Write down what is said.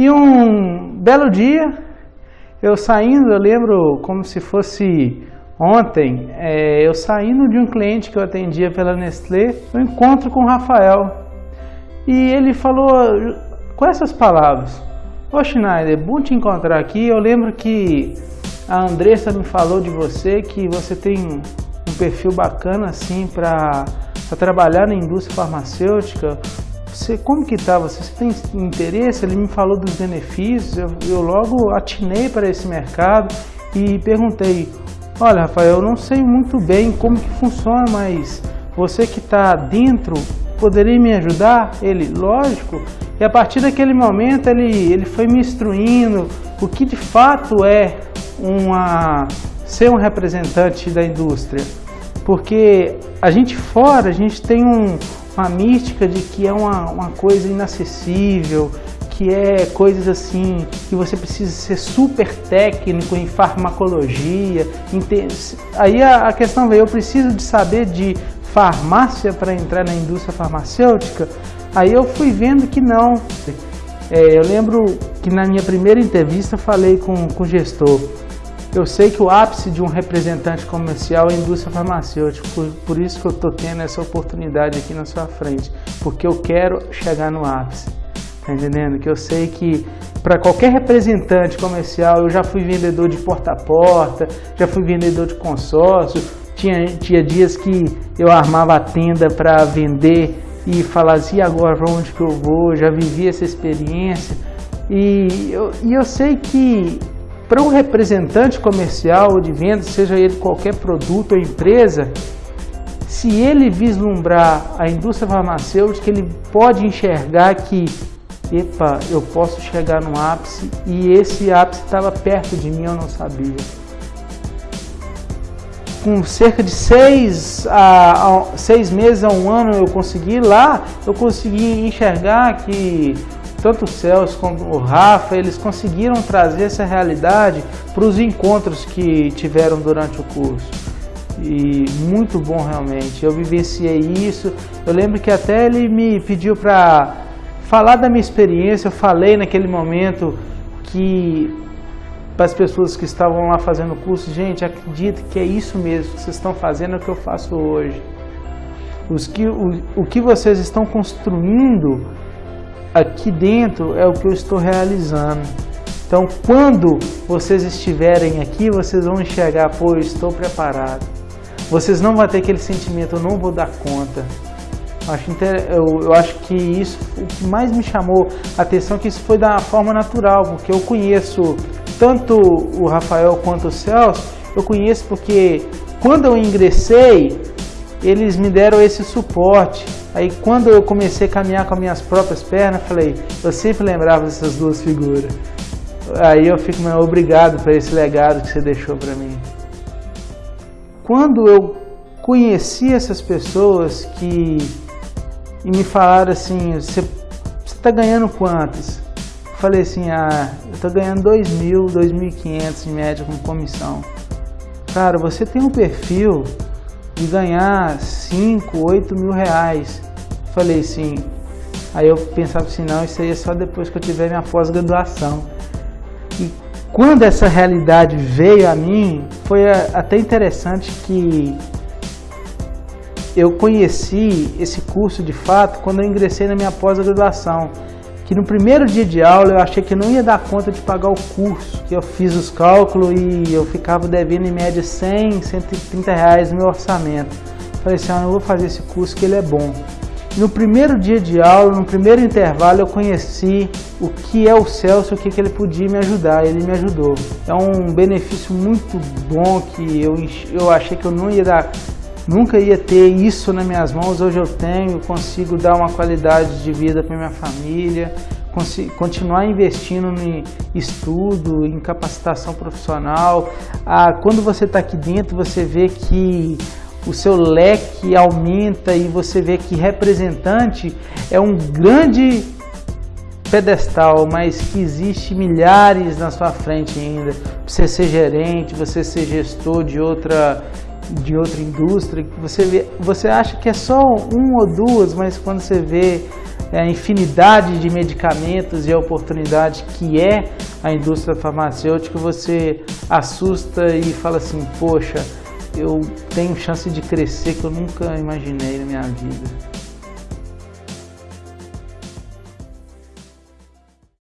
E um belo dia, eu saindo, eu lembro como se fosse ontem, é, eu saindo de um cliente que eu atendia pela Nestlé, eu encontro com o Rafael. E ele falou com essas palavras, Ô Schneider, bom te encontrar aqui, eu lembro que a Andressa me falou de você, que você tem um perfil bacana assim para trabalhar na indústria farmacêutica, você, como que tá? Você, você tem interesse? Ele me falou dos benefícios, eu, eu logo atinei para esse mercado e perguntei, olha Rafael, eu não sei muito bem como que funciona, mas você que está dentro, poderia me ajudar? Ele, lógico. E a partir daquele momento ele, ele foi me instruindo o que de fato é uma, ser um representante da indústria. Porque a gente fora, a gente tem um, uma mística de que é uma, uma coisa inacessível, que é coisas assim, que você precisa ser super técnico em farmacologia. Aí a, a questão veio, eu preciso de saber de farmácia para entrar na indústria farmacêutica? Aí eu fui vendo que não. É, eu lembro que na minha primeira entrevista falei com, com o gestor, eu sei que o ápice de um representante comercial é a indústria farmacêutica, por, por isso que eu estou tendo essa oportunidade aqui na sua frente, porque eu quero chegar no ápice, tá entendendo? Que eu sei que para qualquer representante comercial, eu já fui vendedor de porta a porta, já fui vendedor de consórcio, tinha, tinha dias que eu armava a tenda para vender e falava assim, e agora para onde que eu vou? Já vivi essa experiência e eu, e eu sei que para um representante comercial de venda, seja ele qualquer produto ou empresa, se ele vislumbrar a indústria farmacêutica, ele pode enxergar que, epa, eu posso chegar no ápice e esse ápice estava perto de mim, eu não sabia. Com cerca de seis, a, a, seis meses a um ano eu consegui lá, eu consegui enxergar que tanto o Celso como o Rafa, eles conseguiram trazer essa realidade para os encontros que tiveram durante o curso. E muito bom realmente, eu vivenciei isso. Eu lembro que até ele me pediu para falar da minha experiência, eu falei naquele momento que para as pessoas que estavam lá fazendo o curso, gente, acredito que é isso mesmo que vocês estão fazendo, é o que eu faço hoje. Os que, o, o que vocês estão construindo aqui dentro é o que eu estou realizando. Então, quando vocês estiverem aqui, vocês vão enxergar, pô, eu estou preparado. Vocês não vão ter aquele sentimento, eu não vou dar conta. Eu, eu acho que isso, o que mais me chamou a atenção, é que isso foi da forma natural, porque eu conheço tanto o Rafael quanto o Celso, eu conheço porque quando eu ingressei, eles me deram esse suporte. Aí quando eu comecei a caminhar com as minhas próprias pernas, falei, eu sempre lembrava dessas duas figuras. Aí eu fico meu, obrigado por esse legado que você deixou para mim. Quando eu conheci essas pessoas que e me falaram assim, você está ganhando quantos? falei assim, ah, eu estou ganhando 2 mil, 2.500 em média com comissão. Cara, você tem um perfil de ganhar 5, 8 mil reais. Falei assim, aí eu pensava assim, não, isso aí é só depois que eu tiver minha pós-graduação. E quando essa realidade veio a mim, foi até interessante que eu conheci esse curso de fato quando eu ingressei na minha pós-graduação que no primeiro dia de aula eu achei que não ia dar conta de pagar o curso, que eu fiz os cálculos e eu ficava devendo em média 100, 130 reais no meu orçamento. Falei assim, ah, eu vou fazer esse curso que ele é bom. No primeiro dia de aula, no primeiro intervalo, eu conheci o que é o Celso, o que, que ele podia me ajudar, ele me ajudou. É um benefício muito bom que eu, eu achei que eu não ia dar Nunca ia ter isso nas minhas mãos, hoje eu tenho, consigo dar uma qualidade de vida para minha família, continuar investindo em estudo, em capacitação profissional. Ah, quando você está aqui dentro, você vê que o seu leque aumenta e você vê que representante é um grande pedestal, mas que existe milhares na sua frente ainda. Você ser gerente, você ser gestor de outra de outra indústria, você, vê, você acha que é só um ou duas, mas quando você vê a infinidade de medicamentos e a oportunidade que é a indústria farmacêutica, você assusta e fala assim, poxa, eu tenho chance de crescer que eu nunca imaginei na minha vida.